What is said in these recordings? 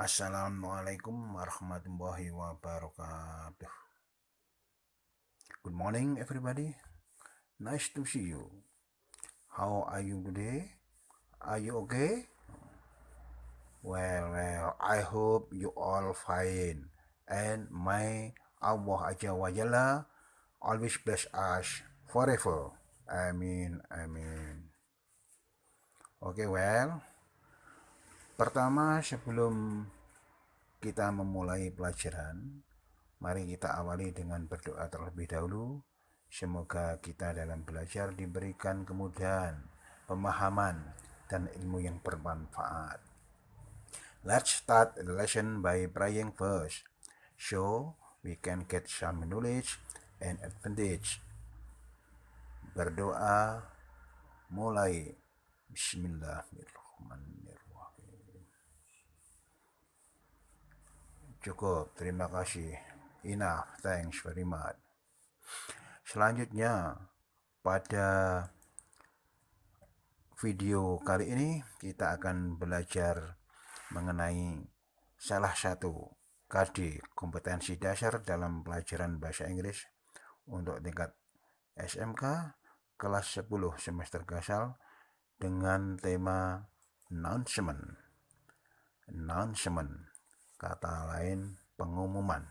Assalamualaikum warahmatullahi wabarakatuh. Good morning, everybody. Nice to see you. How are you today? Are you okay? Well, well, I hope you all fine. And may Allah Azza wa Jalla always bless us forever. Amin, amin. Oke, okay, well, Pertama, sebelum kita memulai pelajaran, mari kita awali dengan berdoa terlebih dahulu. Semoga kita dalam belajar diberikan kemudahan, pemahaman, dan ilmu yang bermanfaat. Let's start the lesson by praying first, so we can get some knowledge and advantage. Berdoa mulai. Bismillahirrahmanirrahim. Cukup, terima kasih. Enough, thanks very much. Selanjutnya, pada video kali ini kita akan belajar mengenai salah satu KD kompetensi dasar dalam pelajaran bahasa Inggris untuk tingkat SMK kelas 10 semester gasal dengan tema announcement. Announcement kata lain pengumuman.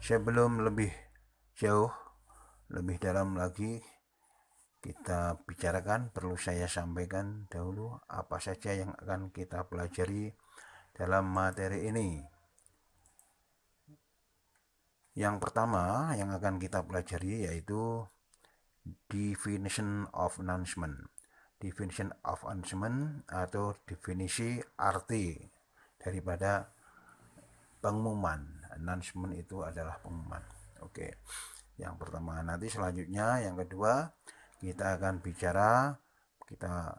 Sebelum lebih jauh, lebih dalam lagi kita bicarakan, perlu saya sampaikan dahulu apa saja yang akan kita pelajari dalam materi ini. Yang pertama yang akan kita pelajari yaitu definition of announcement definition of announcement atau definisi arti daripada pengumuman. Announcement itu adalah pengumuman. Oke yang pertama. Nanti selanjutnya yang kedua kita akan bicara kita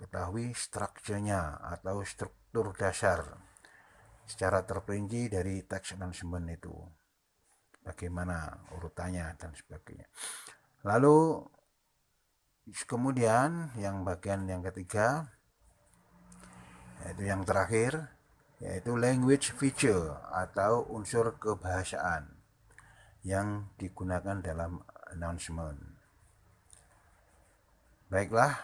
ketahui strukturnya atau struktur dasar secara terperinci dari teks announcement itu. Bagaimana urutannya dan sebagainya. Lalu kemudian yang bagian yang ketiga yaitu yang terakhir yaitu language feature atau unsur kebahasaan yang digunakan dalam announcement. Baiklah,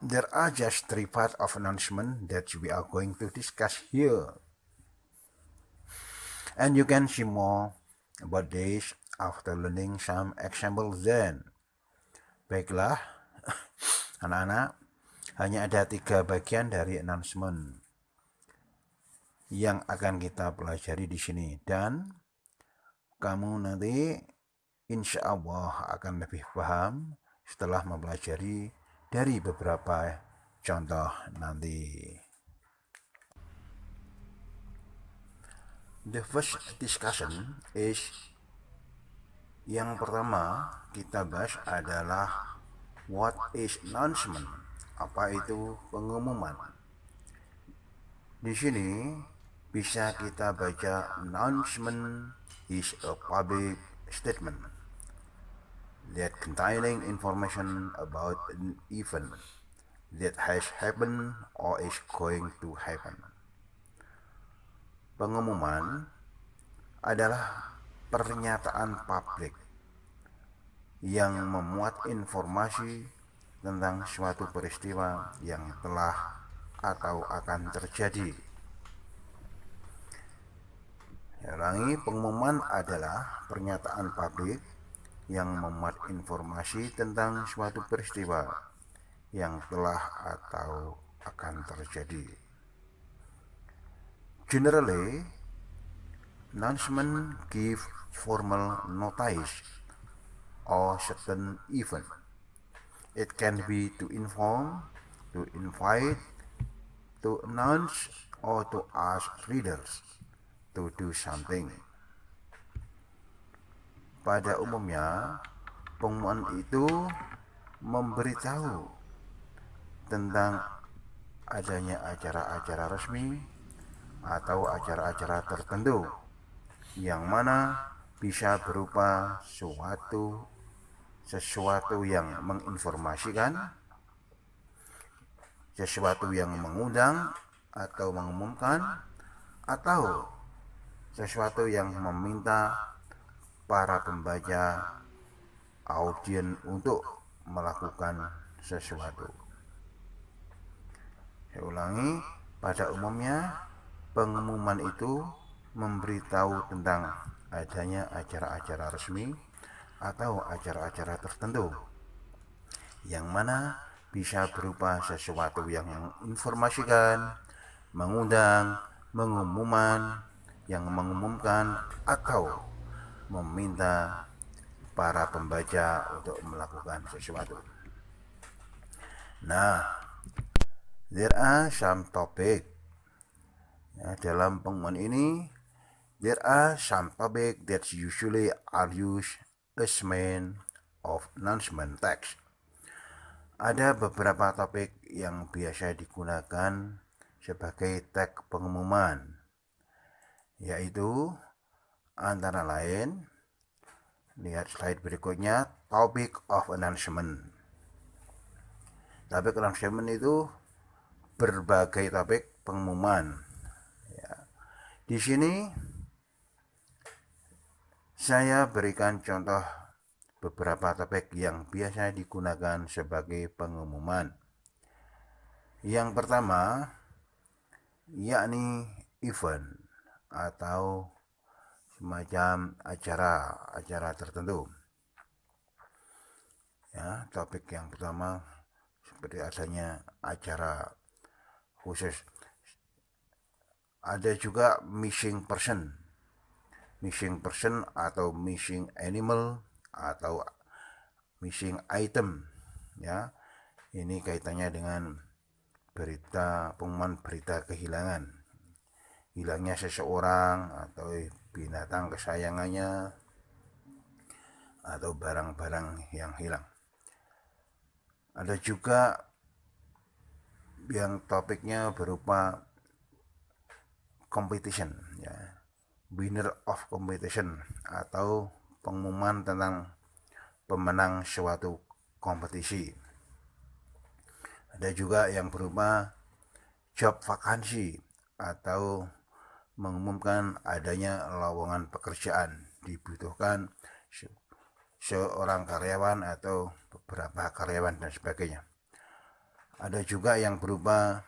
there are just three parts of announcement that we are going to discuss here. And you can see more about this after learning some example then. Baiklah, anak-anak, hanya ada tiga bagian dari announcement yang akan kita pelajari di sini dan kamu nanti insya Allah akan lebih paham setelah mempelajari dari beberapa contoh nanti. The first discussion is yang pertama kita bahas adalah what is announcement? Apa itu pengumuman? Di sini bisa kita baca announcement is a public statement that containing information about an event that has happened or is going to happen. Pengumuman adalah pernyataan publik yang memuat informasi tentang suatu peristiwa yang telah atau akan terjadi. Ulangi, pengumuman adalah pernyataan publik yang memuat informasi tentang suatu peristiwa yang telah atau akan terjadi. Generally, announcement give formal notice or certain event. It can be to inform, to invite, to announce, or to ask readers to do something. Pada umumnya, pengumuman itu memberitahu tentang adanya acara-acara resmi atau acara-acara tertentu yang mana bisa berupa suatu sesuatu yang menginformasikan sesuatu yang mengundang atau mengumumkan atau sesuatu yang meminta para pembaca audien untuk melakukan sesuatu. Saya ulangi, pada umumnya pengumuman itu memberitahu tentang adanya acara-acara resmi atau acara-acara tertentu yang mana bisa berupa sesuatu yang menginformasikan, mengundang, mengumuman, yang mengumumkan atau meminta para pembaca untuk melakukan sesuatu. Nah, there are some topic ya, dalam pengumuman ini there are some topic that usually are used as main of announcement text ada beberapa topik yang biasa digunakan sebagai tag pengumuman, yaitu antara lain, lihat slide berikutnya, topic of announcement. Topik announcement itu berbagai topik pengumuman. Ya. Di sini saya berikan contoh beberapa topik yang biasa digunakan sebagai pengumuman. Yang pertama, yakni event atau semacam acara-acara tertentu. Ya, topik yang pertama seperti adanya acara khusus. Ada juga missing person. Missing person atau missing animal atau missing item ya. Ini kaitannya dengan berita pengumuman berita kehilangan. Hilangnya seseorang atau binatang kesayangannya atau barang-barang yang hilang. Ada juga yang topiknya berupa competition winner of competition atau pengumuman tentang pemenang suatu kompetisi. Ada juga yang berupa job vakansi atau mengumumkan adanya lowongan pekerjaan dibutuhkan seorang karyawan atau beberapa karyawan dan sebagainya. Ada juga yang berupa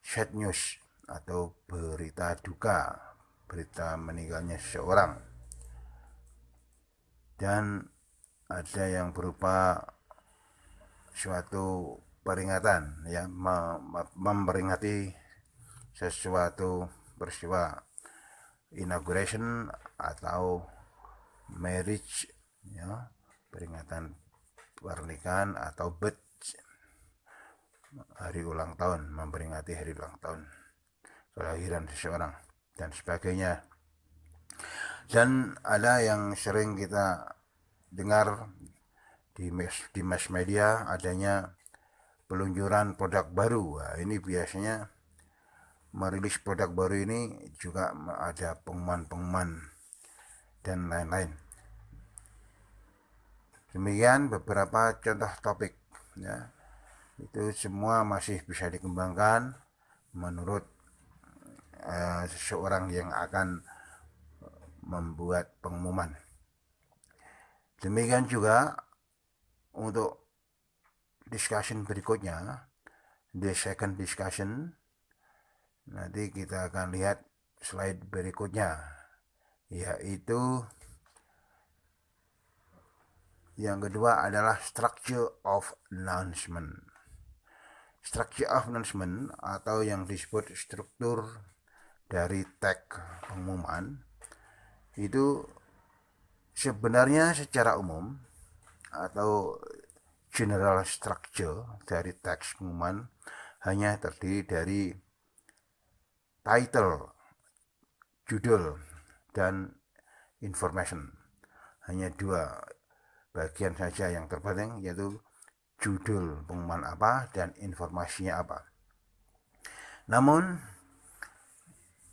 sad news atau berita duka, berita meninggalnya seseorang dan ada yang berupa suatu peringatan ya memperingati sesuatu peristiwa inauguration atau marriage ya peringatan pernikahan atau birth hari ulang tahun memperingati hari ulang tahun kelahiran seseorang dan sebagainya. Dan ada yang sering kita dengar di mass, di mass media adanya peluncuran produk baru. Nah, ini biasanya merilis produk baru ini juga ada pengumuman-pengumuman dan lain-lain. Demikian beberapa contoh topik ya. Itu semua masih bisa dikembangkan menurut uh, seseorang yang akan membuat pengumuman. Demikian juga untuk discussion berikutnya, the second discussion, nanti kita akan lihat slide berikutnya, yaitu yang kedua adalah structure of announcement. Structure of announcement atau yang disebut struktur dari tag pengumuman itu sebenarnya secara umum atau general structure dari teks pengumuman hanya terdiri dari title, judul, dan information. Hanya dua bagian saja yang terpenting yaitu judul pengumuman apa dan informasinya apa. Namun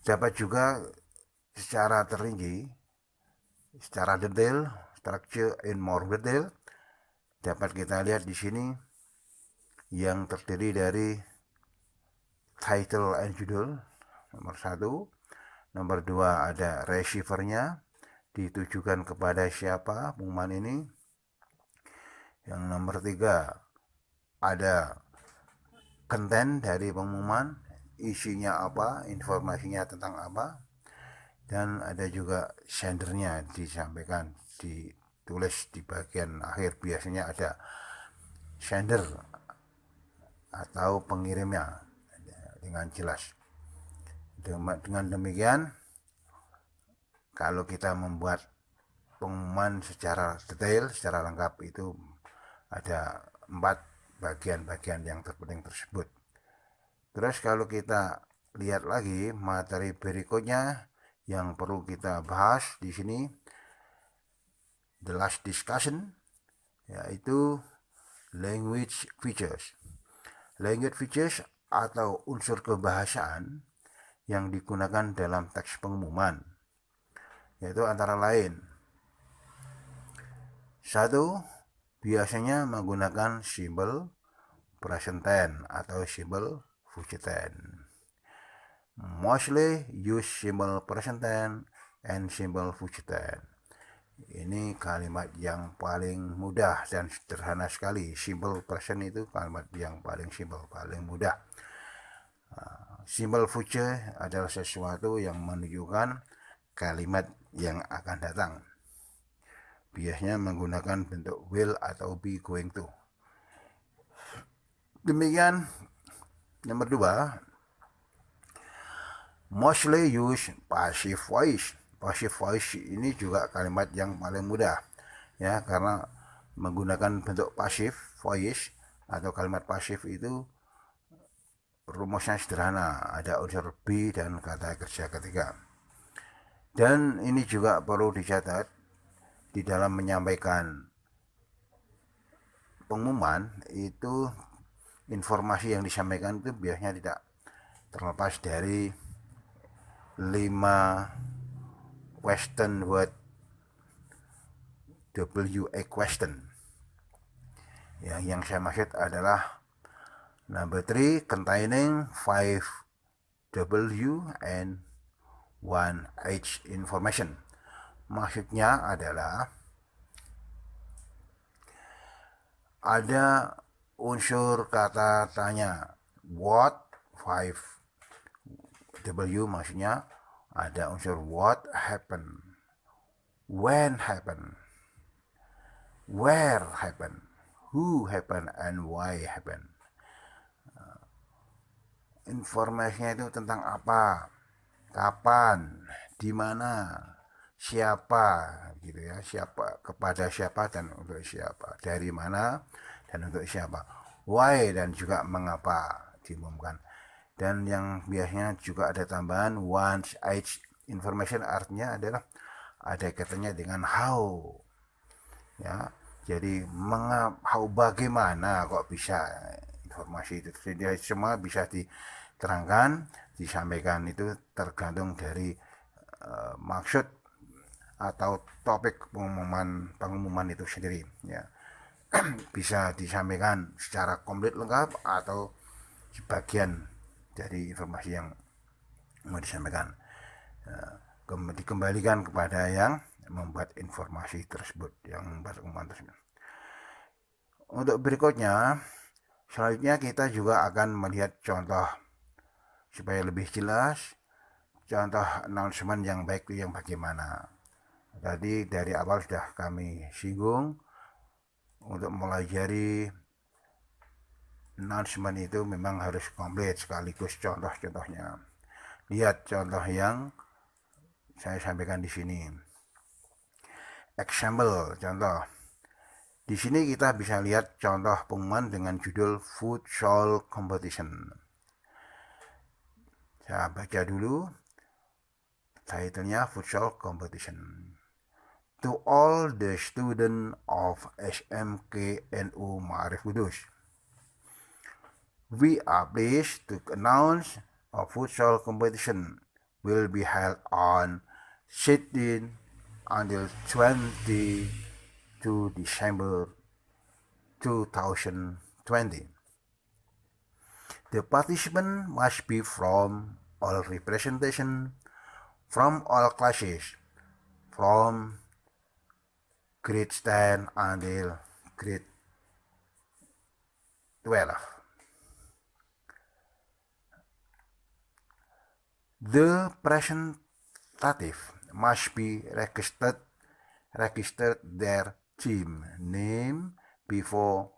dapat juga secara tertinggi, secara detail, structure in more detail, dapat kita lihat di sini yang terdiri dari title and judul nomor satu. Nomor dua ada receivernya ditujukan kepada siapa pengumuman ini. Yang nomor tiga ada konten dari pengumuman isinya apa informasinya tentang apa dan ada juga sendernya disampaikan ditulis di bagian akhir biasanya ada sender atau pengirimnya dengan jelas dengan demikian kalau kita membuat pengumuman secara detail, secara lengkap itu ada empat bagian-bagian yang terpenting tersebut. Terus kalau kita lihat lagi materi berikutnya yang perlu kita bahas di sini, the last discussion, yaitu language features. Language features atau unsur kebahasaan yang digunakan dalam teks pengumuman yaitu antara lain satu biasanya menggunakan simbol present tense atau simbol tense mostly use symbol present tense and symbol tense ini kalimat yang paling mudah dan sederhana sekali simbol present itu kalimat yang paling simpel paling mudah ah, simbol future adalah sesuatu yang menunjukkan kalimat yang akan datang. Biasanya menggunakan bentuk will atau be going to. Demikian nomor dua, mostly use passive voice. Passive voice ini juga kalimat yang paling mudah ya. Karena menggunakan bentuk passive voice atau kalimat pasif itu rumusnya sederhana. Ada unsur be dan kata kerja ketiga. Dan ini juga perlu dicatat di dalam menyampaikan pengumuman itu informasi yang disampaikan itu biasanya tidak terlepas dari lima question word WA question ya, yang saya maksud adalah number three containing five W and one age information. Maksudnya adalah ada unsur kata tanya what? Five. W maksudnya ada unsur what happen. When happen. Where happen. Who happen and why happen. Informasinya itu tentang apa? Kapan, di mana, siapa? Gitu ya, siapa kepada siapa dan untuk siapa, dari mana dan untuk siapa, why dan juga mengapa diumumkan. Dan yang biasanya juga ada tambahan once age information artinya adalah ada kaitannya dengan how. Ya jadi mengapa how bagaimana kok bisa informasi itu. Jadi semua bisa diterangkan disampaikan itu tergantung dari uh, maksud atau topik pengumuman pengumuman itu sendiri ya bisa disampaikan secara komplit lengkap atau sebagian dari informasi yang mau disampaikan. Uh, dikembalikan kepada yang membuat informasi tersebut yang membuat pengumuman tersebut. Untuk berikutnya selanjutnya kita juga akan melihat contoh supaya lebih jelas contoh announcement yang baik itu yang bagaimana. Tadi dari awal sudah kami singgung untuk melajari announcement itu memang harus komplit sekaligus contoh-contohnya. Lihat contoh yang saya sampaikan di sini. Example contoh. Di sini kita bisa lihat contoh pengumuman dengan judul Food Show Competition. Saya baca dulu titlenya Futsal Competition. To all the students of SMKNU Ma'arif Kudus. We are pleased to announce a futsal competition will be held on 16 until 22 December 2020. The participant must be from all representation, from all classes, from grade 10 until grade 12. The presentative must be registered registered their team name before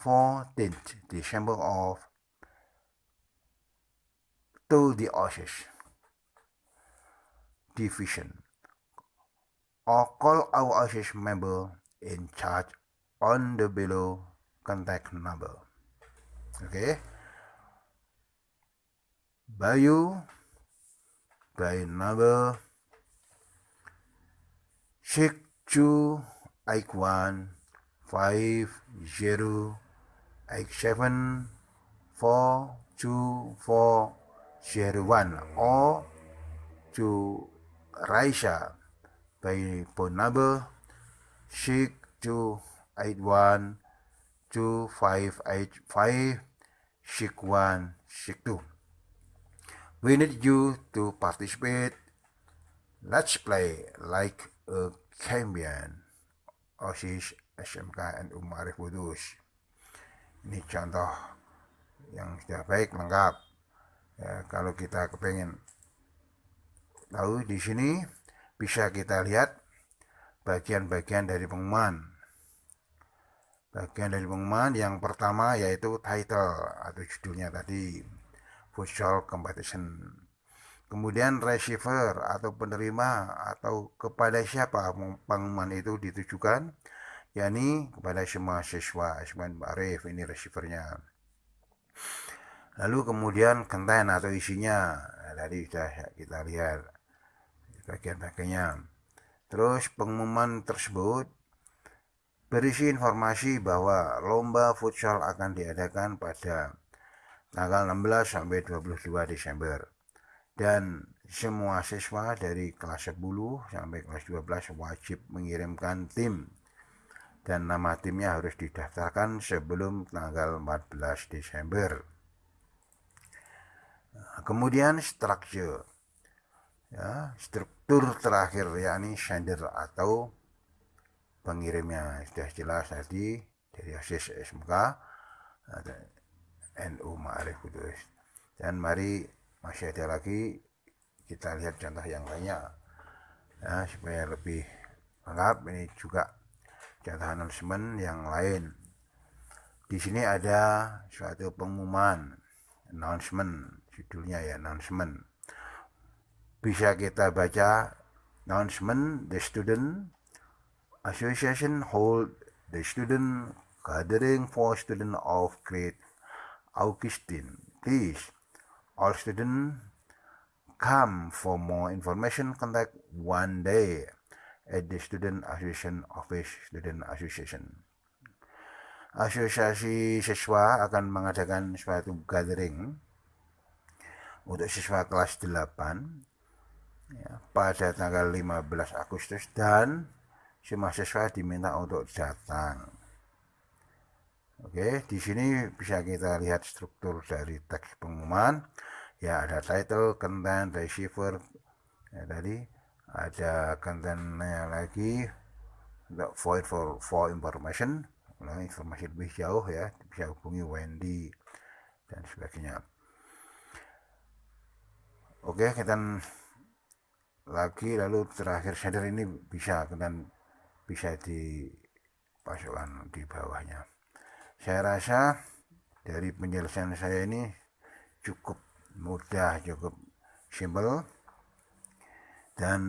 14th December of to the OSIS division or call our OSIS member in charge on the below contact number. Okay. Bayu by number six two eight one five zero eight seven four two four zero one or to Raisha by phone number six two eight one two five eight five six one six two. We need you to participate. Let's play like a champion. OSIS SMK NU Marif Kudus. Ini contoh yang sudah baik lengkap. Ya, kalau kita kepengen tahu di sini bisa kita lihat bagian-bagian dari pengumuman. Bagian dari pengumuman yang pertama yaitu title atau judulnya tadi futsal competition. Kemudian receiver atau penerima atau kepada siapa pengumuman itu ditujukan, yakni kepada semua siswa Ismail Arif ini receivernya. Lalu kemudian konten atau isinya, nah, tadi sudah kita lihat bagian-bagiannya. Terus pengumuman tersebut berisi informasi bahwa lomba futsal akan diadakan pada tanggal 16 sampai 22 Desember. Dan semua siswa dari kelas 10 sampai kelas 12 wajib mengirimkan tim dan nama timnya harus didaftarkan sebelum tanggal 14 Desember. Kemudian struktur, ya, struktur terakhir yakni sender atau pengirimnya sudah jelas tadi dari ASIS SMK NU Ma'arif Kudus. Dan mari masih ada lagi kita lihat contoh yang lainnya. Ya, supaya lebih lengkap ini juga contoh announcement yang lain. Di sini ada suatu pengumuman announcement judulnya ya announcement bisa kita baca announcement the student association hold the student gathering for student of grade Augustine. Please, all students come for more information contact one day at the Student Association Office Student Association. Asosiasi siswa akan mengadakan suatu gathering untuk siswa kelas 8 ya, pada tanggal 15 Agustus dan semua siswa diminta untuk datang. Oke, di sini bisa kita lihat struktur dari teks pengumuman. Ya, ada title, content, receiver. Ya, tadi ada kontennya lagi untuk void for for information. Nah, informasi lebih jauh ya, bisa hubungi Wendy dan sebagainya. Oke, kita lagi lalu terakhir sender ini bisa dan bisa dipasukkan di bawahnya saya rasa dari penjelasan saya ini cukup mudah, cukup simpel dan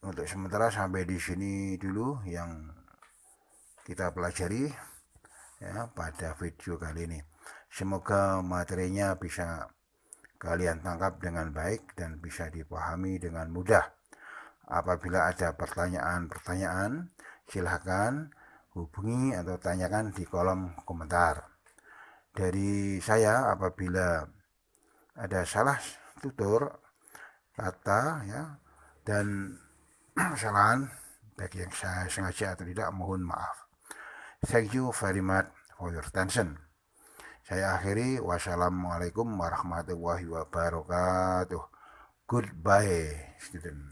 untuk sementara sampai di sini dulu yang kita pelajari ya pada video kali ini. Semoga materinya bisa kalian tangkap dengan baik dan bisa dipahami dengan mudah. Apabila ada pertanyaan-pertanyaan, silahkan hubungi atau tanyakan di kolom komentar. Dari saya apabila ada salah tutur kata ya dan kesalahan bagi yang saya sengaja atau tidak mohon maaf. Thank you very much for your attention. Saya akhiri. Wassalamualaikum warahmatullahi wabarakatuh. Goodbye, student.